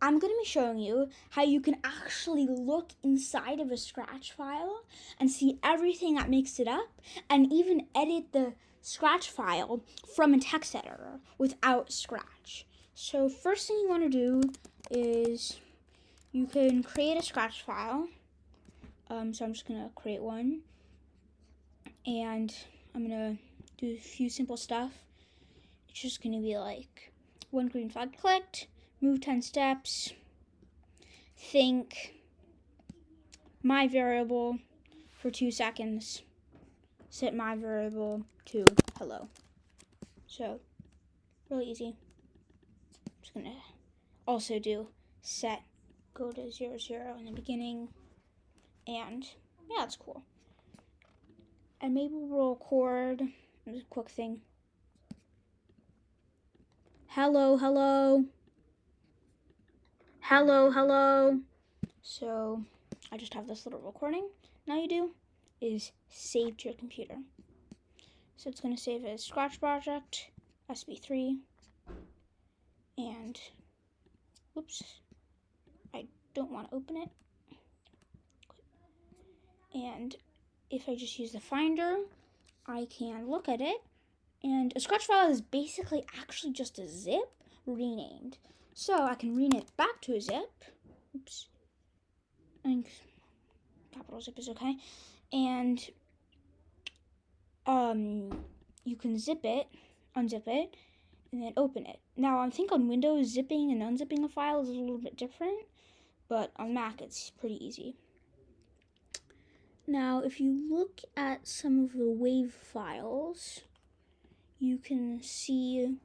I'm going to be showing you how you can actually look inside of a Scratch file and see everything that makes it up and even edit the Scratch file from a text editor without Scratch. So first thing you want to do is you can create a Scratch file. Um, so I'm just going to create one. And I'm going to do a few simple stuff. It's just going to be like one green flag clicked, move 10 steps, think my variable for two seconds, set my variable to hello. So, really easy. I'm just gonna also do set go to zero zero in the beginning, and yeah, that's cool. And maybe we'll record a quick thing. Hello, hello. Hello, hello. So I just have this little recording. Now you do is save to your computer. So it's going to save as Scratch Project, SB3, and oops, I don't want to open it. And if I just use the Finder, I can look at it. And a Scratch file is basically actually just a zip renamed. So I can rename it back to a zip. Oops. I think capital zip is okay. And um, you can zip it, unzip it, and then open it. Now, I think on Windows, zipping and unzipping a file is a little bit different, but on Mac, it's pretty easy. Now, if you look at some of the WAV files, you can see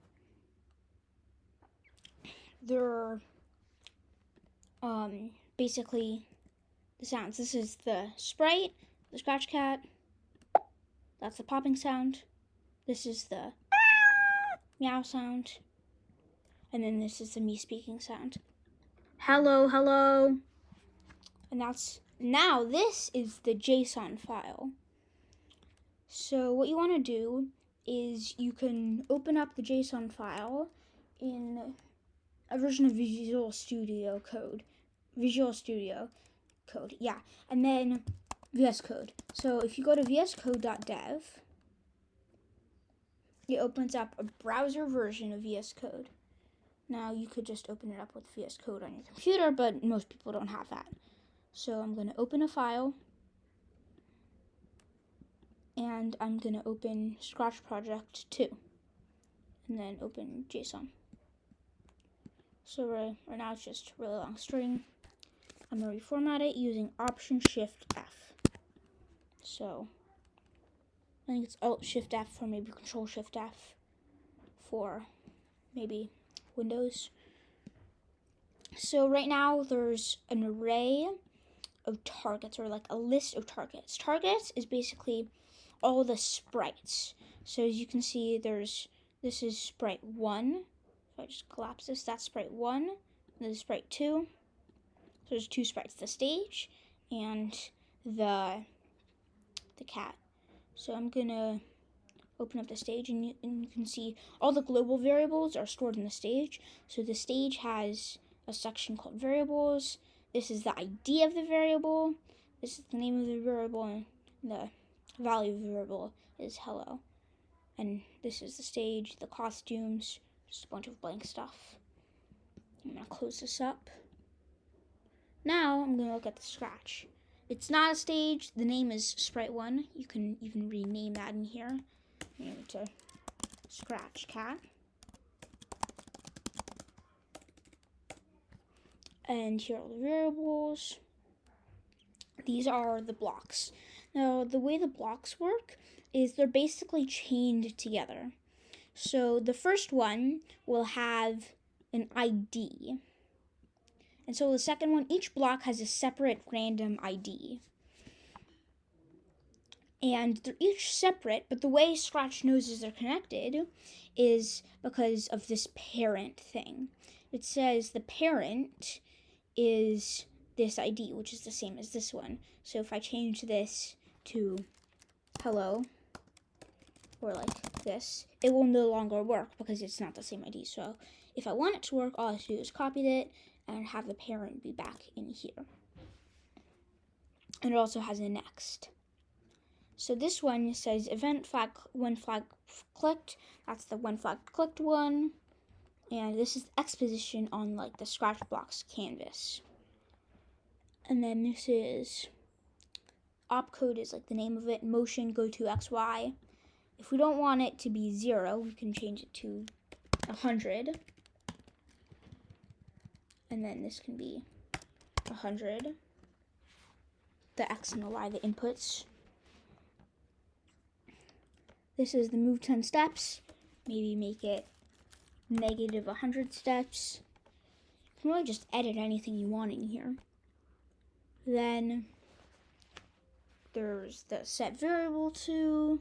there are um, basically the sounds. This is the sprite, the scratch cat. That's the popping sound. This is the meow sound. And then this is the me speaking sound. Hello, hello. And that's now this is the JSON file. So what you want to do is you can open up the JSON file in a version of Visual Studio Code. Visual Studio Code, yeah. And then VS Code. So if you go to vscode.dev, it opens up a browser version of VS Code. Now you could just open it up with VS Code on your computer, but most people don't have that. So I'm going to open a file and I'm going to open Scratch Project 2 and then open JSON. So right, now it's just a really long string. I'm going to reformat it using Option Shift F. So I think it's Alt Shift F or maybe Control Shift F for maybe Windows. So right now there's an array of targets or like a list of targets. Targets is basically all the sprites. So as you can see, there's this is sprite 1, so I just collapse this. That's sprite one. And then sprite two. So there's two sprites, the stage and the the cat. So I'm gonna open up the stage and you, and you can see all the global variables are stored in the stage. So the stage has a section called variables. This is the ID of the variable. This is the name of the variable and the value of the variable is hello. And this is the stage, the costumes, just a bunch of blank stuff. I'm gonna close this up. Now I'm gonna look at the scratch. It's not a stage, the name is Sprite1. You can even rename that in here. Name it to Scratch Cat. And here are the variables. These are the blocks. Now, the way the blocks work is they're basically chained together. So the first one will have an ID. And so the second one, each block has a separate random ID. And they're each separate, but the way Scratch knows they're connected is because of this parent thing. It says the parent is this ID, which is the same as this one. So if I change this to hello or like this, it will no longer work because it's not the same ID. So if I want it to work, all I have to do is copy it and have the parent be back in here. And it also has a next. So this one says event flag when flag clicked. That's the when flag clicked one. And this is exposition on like the Scratchblocks canvas. And then this is opcode is like the name of it. Motion go to XY. If we don't want it to be zero, we can change it to 100. And then this can be 100. The X and the Y, the inputs. This is the move 10 steps. Maybe make it negative 100 steps. You can really just edit anything you want in here. Then there's the set variable to,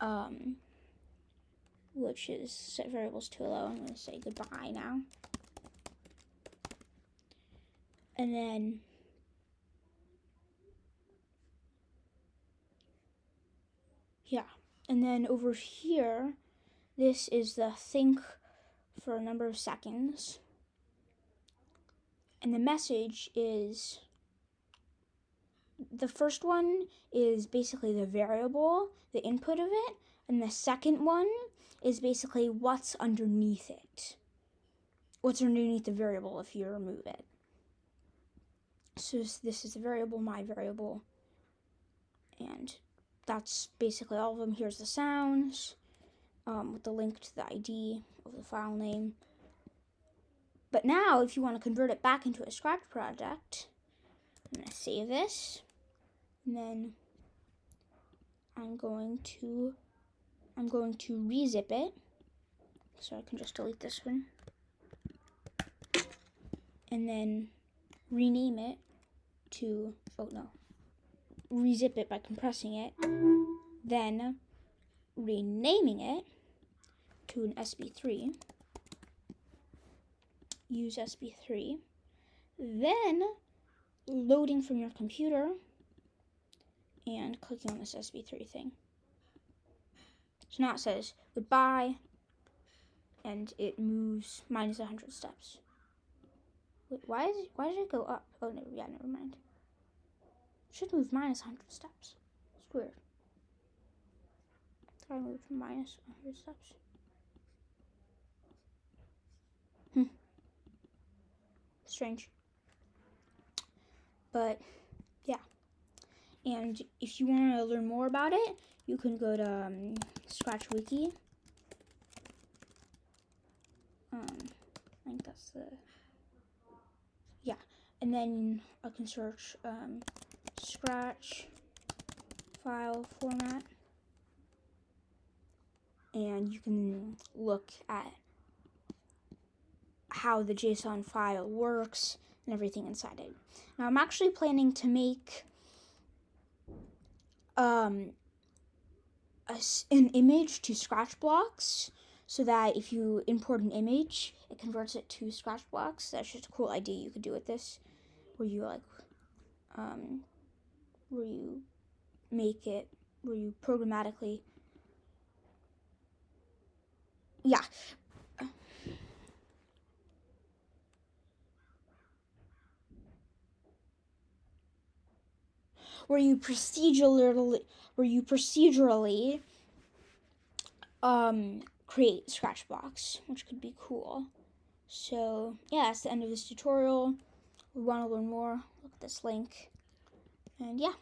um, which is set variables to allow. I'm going to say goodbye now. And then yeah, and then over here, this is the think for a number of seconds. And the message is the first one is basically the variable, the input of it, and the second one is basically what's underneath it. What's underneath the variable if you remove it. So this is the variable, my variable, and that's basically all of them. Here's the sounds um, with the link to the ID of the file name. But now, if you want to convert it back into a Scratch project, I'm going to save this. And then I'm going to I'm going to rezip it. So I can just delete this one. And then rename it to oh no. Rezip it by compressing it. Then renaming it to an SB3. Use SB3. Then loading from your computer and clicking on this SB3 thing. So now it says goodbye and it moves minus 100 steps. Wait, why is it, why did it go up? Oh, no, yeah, never mind. It should move minus 100 steps. It's weird. I moved minus 100 steps. Hmm. Strange. But, yeah. And if you want to learn more about it, you can go to um, Scratch Wiki. Um, I think that's the, yeah. And then I can search um, Scratch file format and you can look at how the JSON file works and everything inside it. Now I'm actually planning to make um, a, an image to Scratch Blocks so that if you import an image, it converts it to Scratch Blocks. That's just a cool idea you could do with this, where you like, um, where you make it, where you programmatically yeah. Where you procedurally, where you procedurally um, create Scratch Blocks, which could be cool. So yeah, that's the end of this tutorial. We want to learn more, look at this link. And yeah.